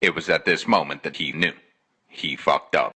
It was at this moment that he knew. He fucked up.